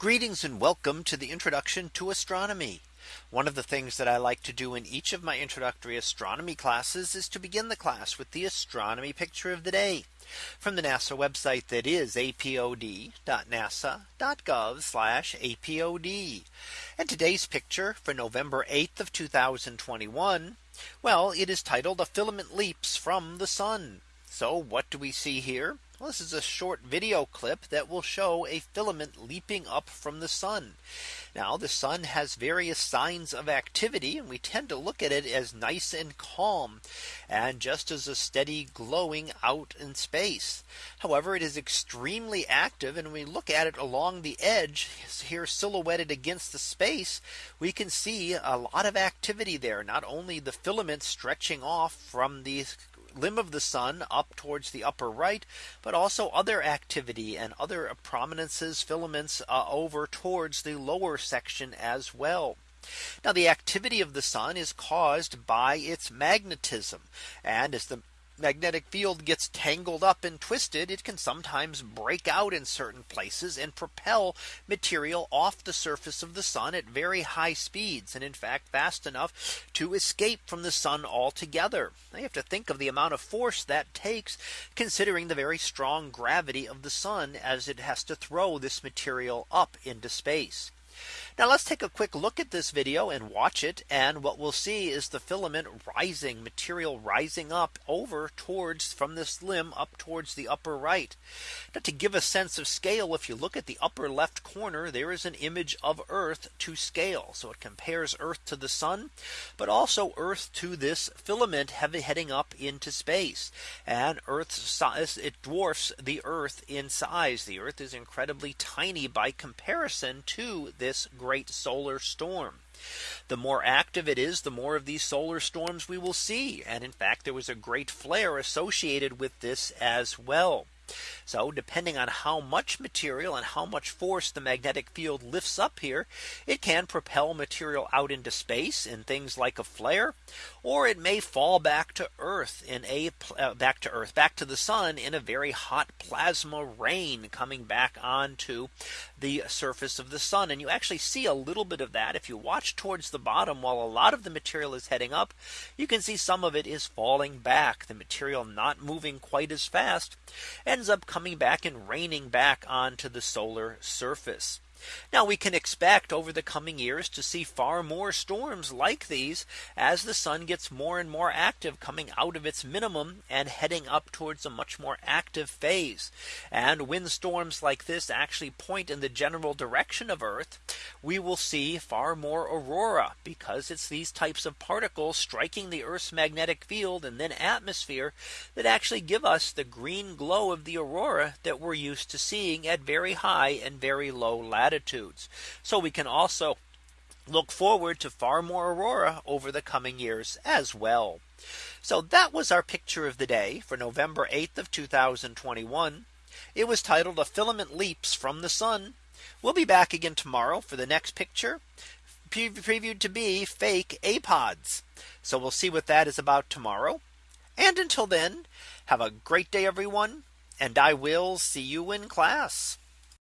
Greetings and welcome to the introduction to astronomy. One of the things that I like to do in each of my introductory astronomy classes is to begin the class with the astronomy picture of the day from the NASA website that is apod.nasa.gov apod. And today's picture for November 8th of 2021. Well, it is titled a filament leaps from the sun. So what do we see here? Well, this is a short video clip that will show a filament leaping up from the sun. Now the sun has various signs of activity and we tend to look at it as nice and calm and just as a steady glowing out in space. However, it is extremely active and we look at it along the edge here silhouetted against the space. We can see a lot of activity there. Not only the filament stretching off from the limb of the sun up towards the upper right, but also other activity and other prominences filaments uh, over towards the lower section as well. Now the activity of the sun is caused by its magnetism. And as the magnetic field gets tangled up and twisted, it can sometimes break out in certain places and propel material off the surface of the sun at very high speeds. And in fact, fast enough to escape from the sun altogether. Now you have to think of the amount of force that takes considering the very strong gravity of the sun as it has to throw this material up into space. Now let's take a quick look at this video and watch it. And what we'll see is the filament rising material rising up over towards from this limb up towards the upper right. Now to give a sense of scale, if you look at the upper left corner, there is an image of Earth to scale. So it compares Earth to the sun, but also Earth to this filament heading up into space. And Earth's size, it dwarfs the Earth in size. The Earth is incredibly tiny by comparison to this great solar storm. The more active it is, the more of these solar storms we will see. And in fact, there was a great flare associated with this as well. So depending on how much material and how much force the magnetic field lifts up here, it can propel material out into space in things like a flare, or it may fall back to Earth in a uh, back to Earth, back to the sun in a very hot plasma rain coming back onto the surface of the sun. And you actually see a little bit of that if you watch towards the bottom while a lot of the material is heading up, you can see some of it is falling back, the material not moving quite as fast ends up coming back and raining back onto the solar surface. Now we can expect over the coming years to see far more storms like these as the sun gets more and more active coming out of its minimum and heading up towards a much more active phase. And when storms like this actually point in the general direction of Earth, we will see far more aurora because it's these types of particles striking the Earth's magnetic field and then atmosphere that actually give us the green glow of the aurora that we're used to seeing at very high and very low latitudes latitudes. So we can also look forward to far more aurora over the coming years as well. So that was our picture of the day for November 8th of 2021. It was titled a filament leaps from the sun. We'll be back again tomorrow for the next picture pre previewed to be fake apods. So we'll see what that is about tomorrow. And until then, have a great day, everyone. And I will see you in class.